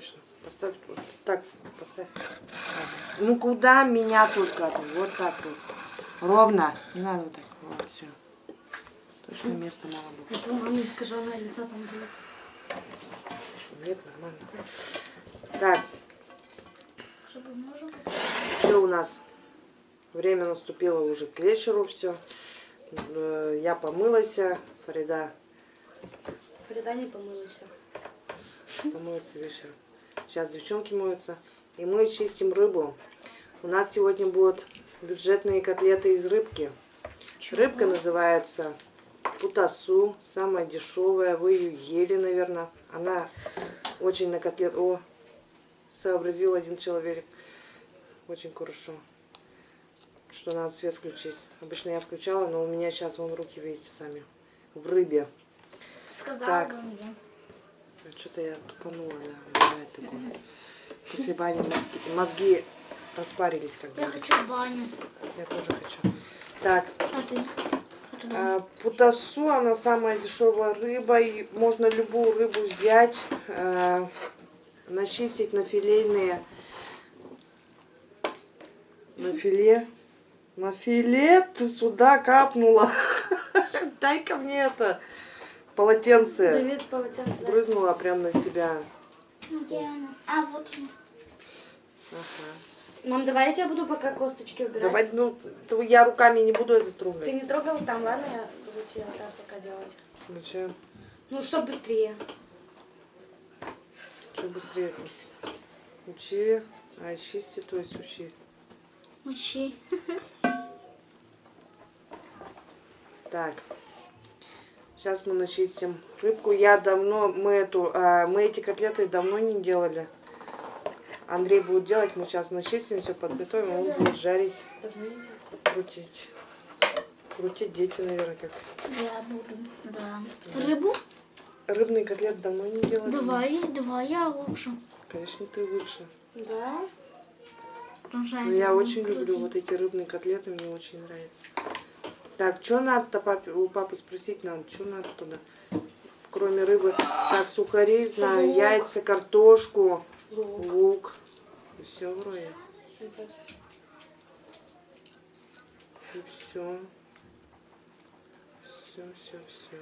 точно. Поставь вот так, поставь. Ну куда меня только? Вот так вот. Ровно. Не надо вот так. Вот, все. Точно места мало будет. Это у мамы искаженное лицо там будет. Нет, нормально. Так, Чтобы можем. что у нас? Время наступило уже к вечеру, все. Я помылась, Фарида Фарида не помылась. помоется вечером. Сейчас девчонки моются. И мы чистим рыбу. У нас сегодня будут бюджетные котлеты из рыбки. Рыбка называется путасу, самая дешевая. Вы ее ели, наверное. Она очень на котлет... О, сообразил один человек. Очень хорошо. Что надо свет включить. Обычно я включала, но у меня сейчас вон руки, видите, сами. В рыбе. Сказала Так. бы мне. Что-то я тупанула, бывает такое. После бани мозги, мозги распарились как бы. Я хочу баню. Я тоже хочу. Так, А? А ты а, путасу, она самая дешевая рыба. И можно любую рыбу взять, а, начистить на филейные. На филе. На филе ты сюда капнула. Дай-ка мне это полотенце. Давид полотенце. Брызнула прям на себя. Ну, где она? А, вот. Ага. Мам, давай я тебя буду пока косточки убирать. Давай, ну, я руками не буду это трогать. Ты не трогай вот там, ладно? Я буду тебе вот так пока делать. Зачем? Ну, чтоб быстрее. Что быстрее? Учи, а чисти, то есть учи. Мощи. Так. Сейчас мы начистим рыбку. Я давно, мы эту, а, мы эти котлеты давно не делали. Андрей будет делать, мы сейчас начистим, все подготовим, он будет жарить, крутить. Крутить дети, наверное, как. Я буду, да. Рыбу? Рыбный котлет давно не делали. Давай, давай, я лучше. Конечно, ты лучше. Да? Ну, я очень люблю вот эти рыбные котлеты, мне очень нравится. Так, что надо-то папе, у папы спросить надо, что надо туда? Кроме рыбы. Так, сухари, знаю, Лук. яйца, картошку, Лук. лук. Все вроде. И все. Все, все, все.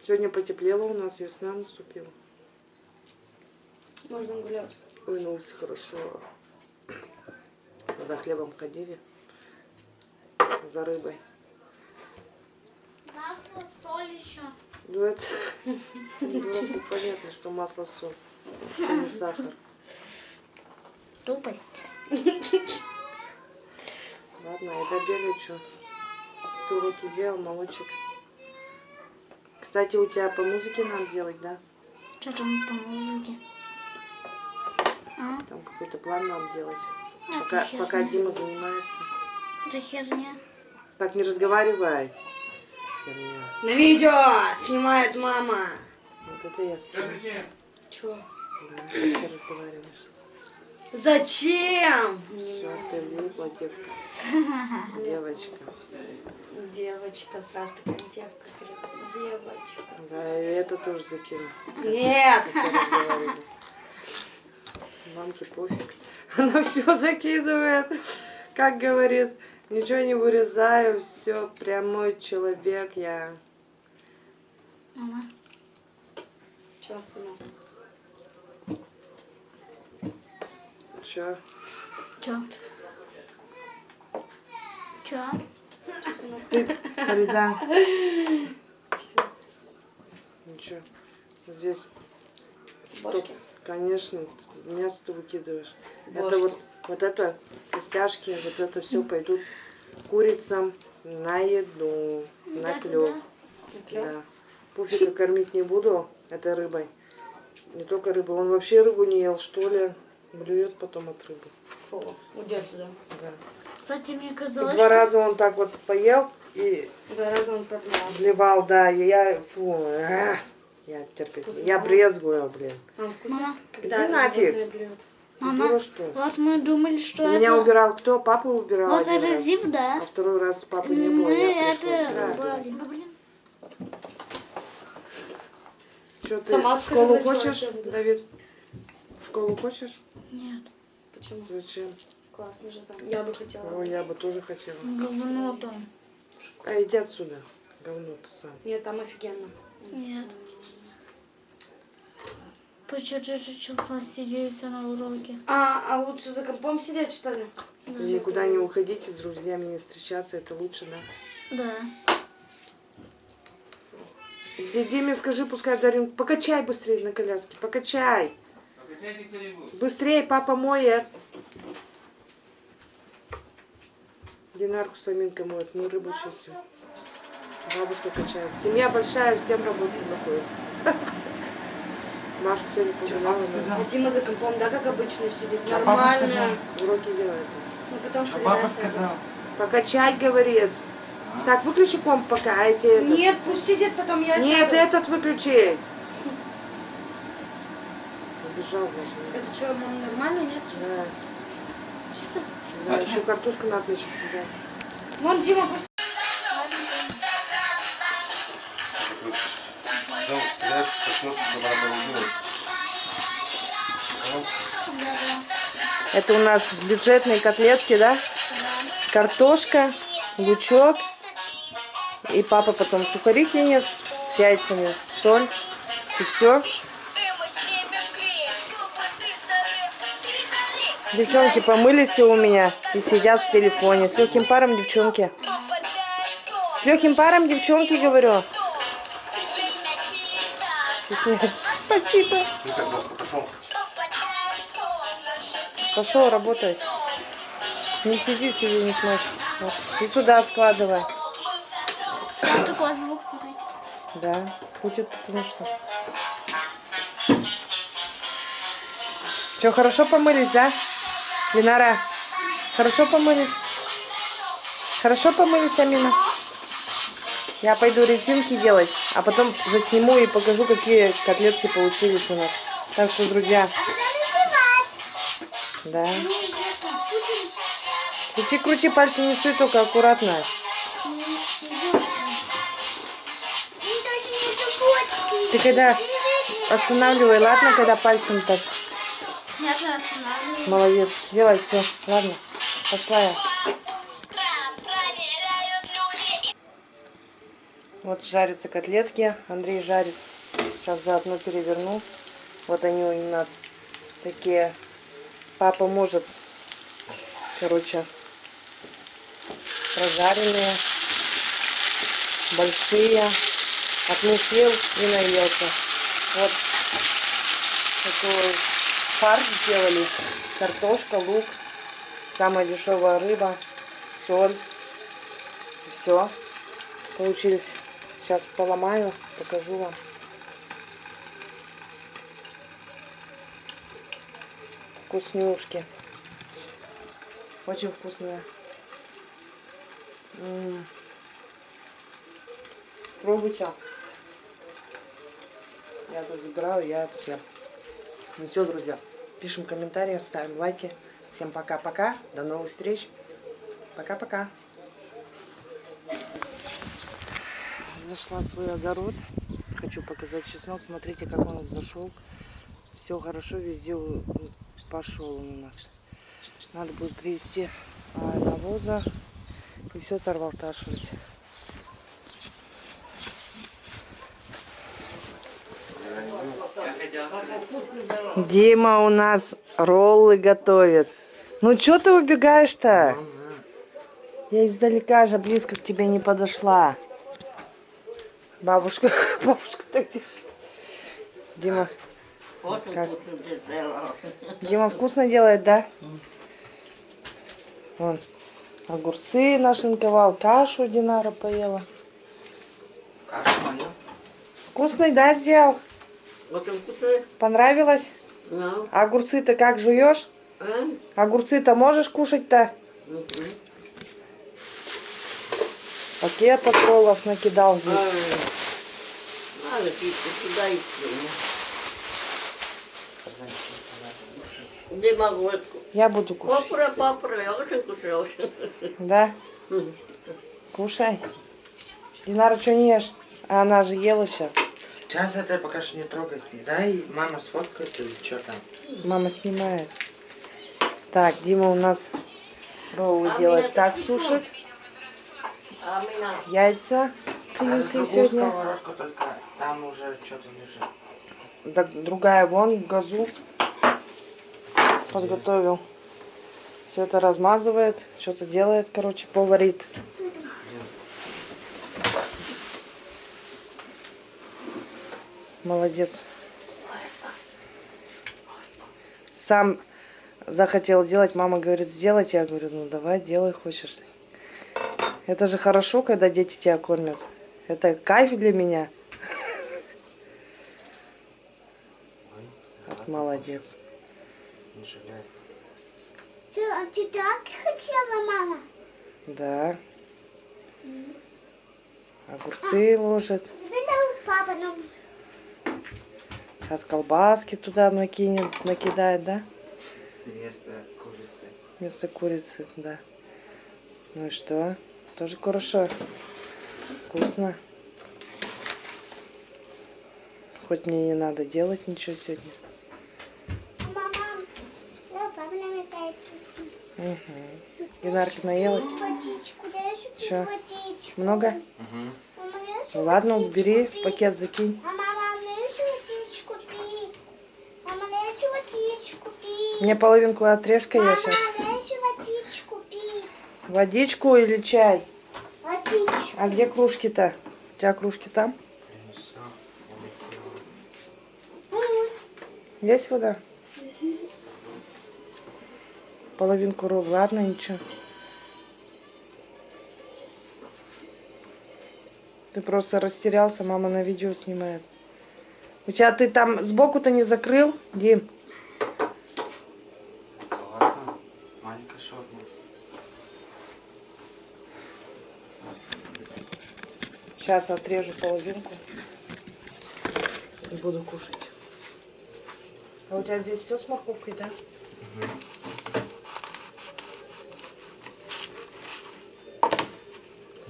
Сегодня потеплело у нас, весна наступила. Можно гулять. Ой, ну хорошо. За хлебом ходили. За рыбой. Масло, соль еще. Ну это дураку понятно, что масло соль, не сахар. Тупость. Ладно, это бегать что? Ты уроки сделал, молодчик. Кстати, у тебя по музыке надо делать, да? Что там по музыке? А? Там какой-то план надо делать. А, Пока, пока Дима занимается. Это херня. Так, не разговаривай. Херня. На видео снимает мама. Вот это я скину. Чё? Да, ты разговариваешь. Зачем? Все, ты влипла, девка. Девочка. Девочка, сразу такая девка. Девочка. Да, и это тоже закину. Нет. Мамке пофиг. Она все закидывает. Как говорит, ничего не вырезаю, все прямой человек я. Мама. Чё, сынок? Че? Чё, сынок? Ты, Фарида. Ничего. Здесь, Бошки? конечно, мясо ты выкидываешь. Это Бошки. вот, вот это костяшки, вот это все пойдут курицам на еду, на Да, клев. Клёв? Да. Пуфика кормить не буду этой рыбой. Не только рыбу. Он вообще рыбу не ел, что ли. Блюет потом от рыбы. Фу, уйди отсюда. Да. Кстати, мне И казалось, два раза он так вот поел и Два раза он продлевался. Вливал, да, и я, фу, а, я терпеть, Вкусно, я да? брезгую, блин. Он вкусно? Мама. Когда Иди нафиг. Мама, что? вот мы думали, что У меня это... убирал кто? Папа убирал Вот это раз. зип, да? А второй раз папы не было, Мы я это убрали. Ну. Что, ты Сама в скажи, школу чё хочешь, да. Давид? В школу хочешь? Нет. Почему? Зачем? Классно же там. Я бы хотела. Ой, я бы тоже хотела. Говно там. А иди отсюда, говно ты сам. Нет, там офигенно. Нет. По 4 часа сидеть на уроке. А, а лучше за компом сидеть, что ли? И никуда не уходите, с друзьями не встречаться, это лучше, да? Да. Ди- Диме скажи, пускай Дарин, покачай быстрее на коляске, покачай. Быстрее, папа моет. Динарку с Аминкой моет, мы рыбу чистим. Бабушка качает. Семья большая, всем работать находится. Машка сегодня погуляла, А Дима за компом, да, как обычно сидит? А Нормально. уроки делает. Ну потом А среда папа сказал. Покачать, говорит. Так, выключи комп пока, а эти этот- Нет, пусть сидит, потом я Нет, сяду. этот выключи. Убежал даже. Это что, мам, нормально, нет? Чисто? Да, Чисто? да, еще картошку надо сейчас съедать. Вон Дима пусть... Потом стреляешь, проснется, когда надо делать. Это у нас бюджетные котлетки, да? Картошка, лучок. И папа потом сухари кинет с яйцами, соль. И все. Девчонки помылись все у меня и сидят в телефоне. С легким паром, девчонки. С легким паром, девчонки, говорю. Спасибо. Пошел. Работай. Не сиди себе, не. Вот. И сюда складывай. Там такой звук слышать. Да, будет потому что. Что, хорошо помылись, да? Динара, хорошо помылись? Хорошо помылись, Амина? Я пойду резинки делать, а потом засниму и покажу, какие котлетки получились у нас. Так что, друзья, да. Крути, крути, пальцы не суй, только аккуратно. Ты когда останавливай, ладно, когда пальцем так. Молодец. Делай все. Ладно. Пошла я. Вот жарятся котлетки. Андрей жарит. Сейчас заодно переверну. Вот они у нас такие. Папа может, короче, прожаренные, большие. Отмусил и наелся. Вот такой фарш сделали. Картошка, лук, самая дешевая рыба, соль. Все. Получились. Сейчас поломаю, покажу вам. Вкуснюшки. Очень вкусные. М. Пробуйте. Я тут забираю, я это съем. Ну все, друзья. Пишем комментарии, ставим лайки. Всем пока-пока. До новых встреч. Пока-пока. Зашла в свой огород. Хочу показать чеснок. Смотрите, как он зашел. Все хорошо, везде пошел он у нас. Надо будет привезти а, навоза и все торвалташивать. Дима у нас роллы готовит. Ну что ты убегаешь-то? Я издалека же близко к тебе не подошла. Бабушка, бабушка так держит. Дима, как? Дима вкусно делает, да? Вон, огурцы нашинковал, кашу Динара поела. Кашу мою. Вкусный, да, сделал? Очень вкусный. Понравилось? Ну, А огурцы-то как жуешь? а? Огурцы-то можешь кушать-то? Мгм. Пакетов роллов накидал здесь. Ай, Надо пить, сюда идти. Могу? Я буду кушать. Папра, папра, я очень кушаю. Да? Кушай. Динара, что не ешь? А она же ела сейчас. Сейчас это пока что не трогать. Дай мама сфоткает или что там. Мама снимает. Так, Дима у нас роллы делает. Так сушит. А. Яйца принесли другую сегодня. только там уже что-то лежит. Другая вон газу подготовил. Все это размазывает, что-то делает, короче, поварит. Молодец. Сам захотел делать, мама говорит, сделать. Я говорю, ну давай, делай, хочешь. Это же хорошо, когда дети тебя кормят. Это кайф для меня. Вот молодец. Не. Ты, а ты так хотела, мама? Да. Огурцы ложит. Теперь дал папа нам. Сейчас колбаски туда накинет, накидает, да? Вместо курицы. Вместо курицы, да. Ну и что? Тоже хорошо. Вкусно. Хоть мне не надо делать ничего сегодня. Мама, да, папа нам опять. Угу. Динарка наелась? Водичку, дай сюда Чё? водичку. Много? Угу. Ладно, убери, в пакет закинь. Мама, мама, дай сюда водичку пить. Мама, дай сюда водичку пить. Мне половинку отрежка я Мама, сейчас. водичку пить. Водичку или чай? Водичку. А где кружки-то? У тебя кружки там? Есть вода? Половинку ров, ладно, ничего. Ты просто растерялся, мама на видео снимает. У тебя ты там сбоку-то не закрыл, Дим? Ладно. Маленькая шаурма. Сейчас отрежу половинку и буду кушать. А у тебя здесь все с морковкой, да?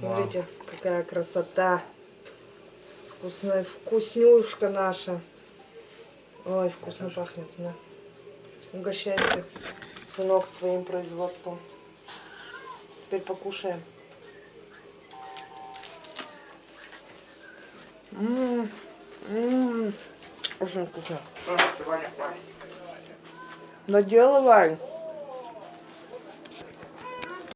Смотрите, какая красота. Вкусная вкуснюшка наша. Ой, вкусно пахнет, да. Угощайся, сынок, своим производством. Теперь покушаем. Ммм, ммм, очень вкусно. Доделывай.